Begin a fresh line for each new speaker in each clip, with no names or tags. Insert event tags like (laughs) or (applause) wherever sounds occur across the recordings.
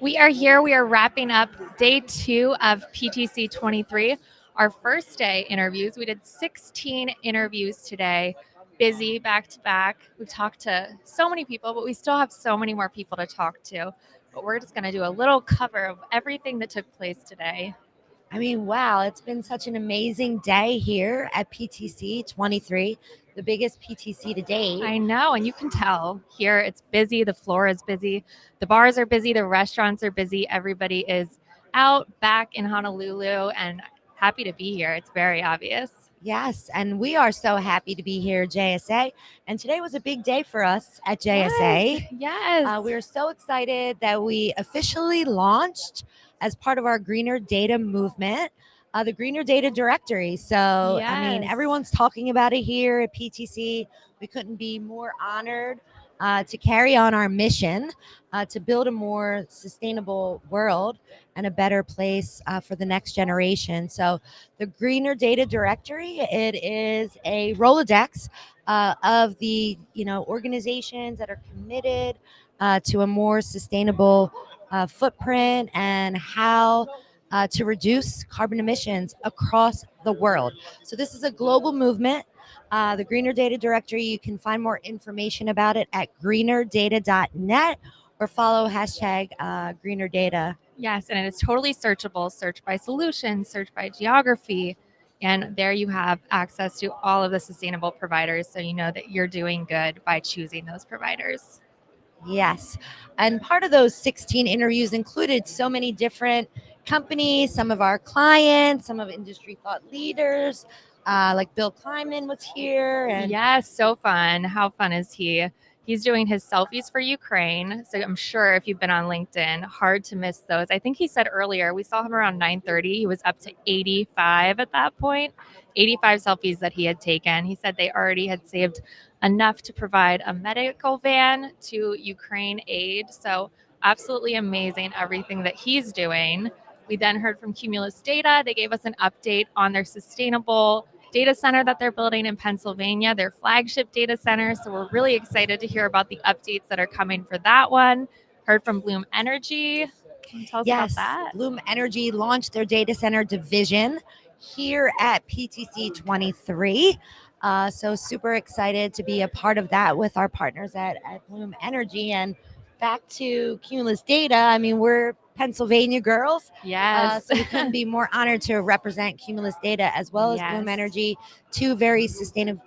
We are here. We are wrapping up day two of PTC 23, our first day interviews. We did 16 interviews today, busy back to back. We've talked to so many people, but we still have so many more people to talk to. But we're just going to do a little cover of everything that took place today.
I mean, wow, it's been such an amazing day here at PTC 23, the biggest PTC to date.
I know, and you can tell here it's busy, the floor is busy, the bars are busy, the restaurants are busy, everybody is out back in Honolulu and happy to be here. It's very obvious.
Yes, and we are so happy to be here, JSA. And today was a big day for us at JSA.
Yes. yes.
Uh, we are so excited that we officially launched as part of our greener data movement. Uh, the Greener Data Directory. So, I mean, everyone's talking about it here at PTC. We couldn't be more honored uh, to carry on our mission uh, to build a more sustainable world and a better place uh, for the next generation. So, the Greener Data Directory, it is a Rolodex uh, of the you know organizations that are committed uh, to a more sustainable uh, footprint and how uh, to reduce carbon emissions across the world. So this is a global movement. Uh, the Greener Data Directory, you can find more information about it at greenerdata.net or follow hashtag uh, Greener Data.
Yes, and it is totally searchable. Search by solution, search by geography. And there you have access to all of the sustainable providers. So you know that you're doing good by choosing those providers.
Yes. And part of those 16 interviews included so many different companies, some of our clients, some of industry thought leaders, uh, like Bill Kleyman was here. And
Yes, so fun. How fun is he? He's doing his selfies for Ukraine. So I'm sure if you've been on LinkedIn, hard to miss those. I think he said earlier, we saw him around 9:30. He was up to 85 at that point. 85 selfies that he had taken. He said they already had saved enough to provide a medical van to Ukraine aid. So absolutely amazing everything that he's doing. We then heard from Cumulus Data. They gave us an update on their sustainable data center that they're building in Pennsylvania, their flagship data center. So we're really excited to hear about the updates that are coming for that one. Heard from Bloom Energy. Can you tell us
yes,
about that?
Bloom Energy launched their data center division here at PTC 23. Uh, so super excited to be a part of that with our partners at, at Bloom Energy. And back to Cumulus Data, I mean, we're Pennsylvania girls. Uh,
Yes.
so we couldn't be more honored to represent Cumulus Data as well as Bloom Energy, two very sustainable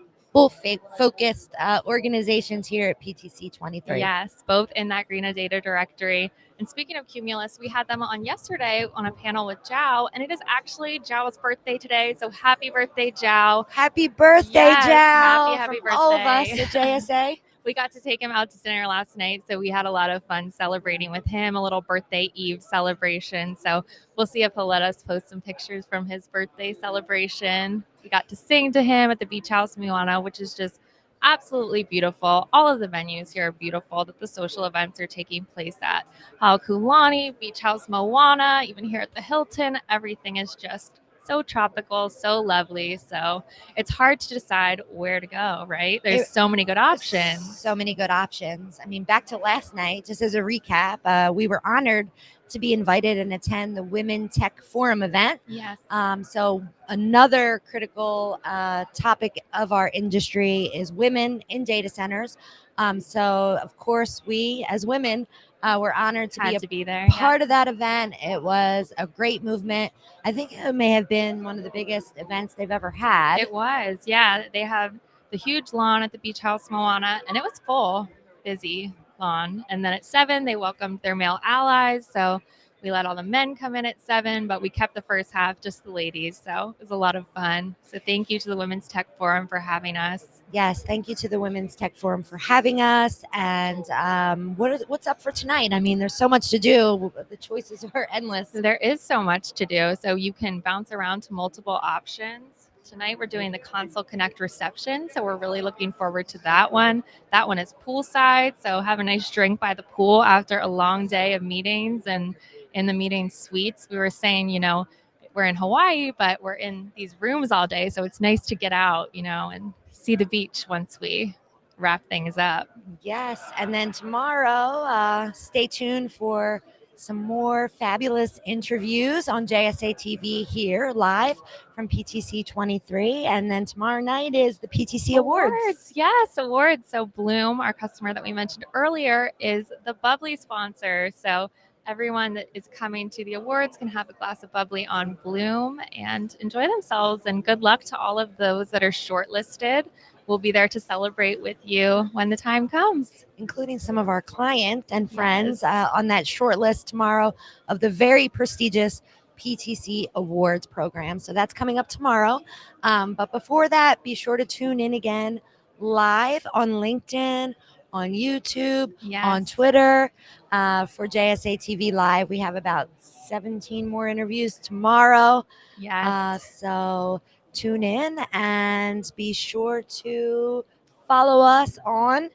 focused uh, organizations here at PTC 23.
Yes, both in that Greener Data Directory. And speaking of Cumulus, we had them on yesterday on a panel with Zhao, and it is actually Zhao's birthday today. So happy birthday, Zhao.
Happy birthday,
Yes,
Zhao!
happy, happy
from all of us at JSA. (laughs)
We got to take him out to dinner last night, so we had a lot of fun celebrating with him, a little birthday eve celebration. So we'll see if he'll let us post some pictures from his birthday celebration. We got to sing to him at the Beach House Moana, which is just absolutely beautiful. All of the venues here are beautiful that the social events are taking place at. Halekulani, Beach House Moana, even here at the Hilton, everything is just so tropical, so lovely. So it's hard to decide where to go, right? There's
It-
so many good options.
So many good options. I mean, back to last night, just as a recap, uh, we were honored to be invited and attend the Women Tech Forum event.
Yes.
Um, so another critical uh, topic of our industry is women in data centers. Um, so of course, we as women uh, were honored to
Had
be a
to be there.
part of that event. It was a great movement. I think it may have been one of the biggest events they've ever had.
It was, yeah. They have the huge lawn at the Beach House Moana, and it was full, busy lawn. And then at seven, they welcomed their male allies. So we let all the men come in at seven, but we kept the first half just the ladies. So it was a lot of fun. So thank you to the Women's Tech Forum for having us.
Yes, thank you to the Women's Tech Forum for having us. And um, what is, what's up for tonight? I mean, there's so much to do. The choices are endless.
There is so much to do. So you can bounce around to multiple options. Tonight we're doing the Console Connect reception. So we're really looking forward to that one. That one is poolside. So have a nice drink by the pool after a long day of meetings and in the meeting suites. We were saying, you know, we're in Hawaii, but we're in these rooms all day. So it's nice to get out, you know, and see the beach once we wrap things up.
Yes. And then tomorrow, uh, stay tuned for some more fabulous interviews on JSA TV here live from PTC 23. And then tomorrow night is the PTC Awards.
Yes, awards. So Bloom, our customer that we mentioned earlier, is the bubbly sponsor. So everyone that is coming to the awards can have a glass of bubbly on Bloom and enjoy themselves. And good luck to all of those that are shortlisted we'll be there to celebrate with you when the time comes.
Including some of our clients and friends yes. uh, on that short list tomorrow of the very prestigious PTC Awards program. So that's coming up tomorrow. Um, but before that, be sure to tune in again live on LinkedIn, on YouTube, yes. on Twitter uh, for JSA TV Live. We have about 17 more interviews tomorrow.
Yes. Uh,
so tune in and be sure to follow us on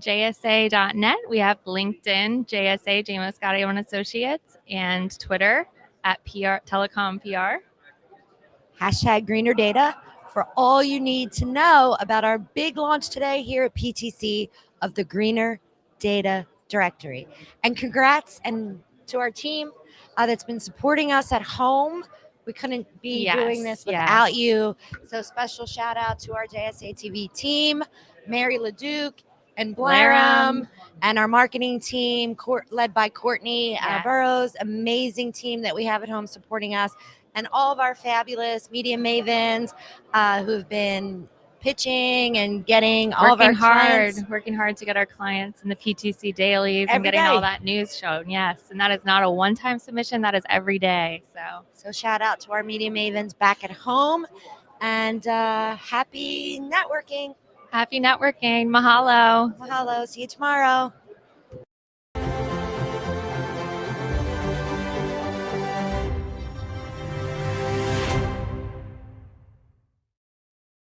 jsa.net. We have LinkedIn, JSA, Jaymie Scotto and Associates, and Twitter at PR Telecom PR.
Hashtag greener data for all you need to know about our big launch today here at PTC of the Greener Data Directory. And congrats and to our team uh, that's been supporting us at home we couldn't be yes, doing this without yes. you. So special shout out to our JSA TV team, Mary LeDuc and Blaram, and our marketing team, court, led by Courtney uh, yes. Burrows, amazing team that we have at home supporting us, and all of our fabulous media mavens uh, who've been pitching and getting all
working
of our
hard,
clients.
working hard to get our clients in the PTC dailies every and getting day. all that news shown. Yes, and that is not a one-time submission; that is every day. So,
so shout out to our media mavens back at home, and uh, happy networking.
Happy networking. Mahalo.
Mahalo. See you tomorrow.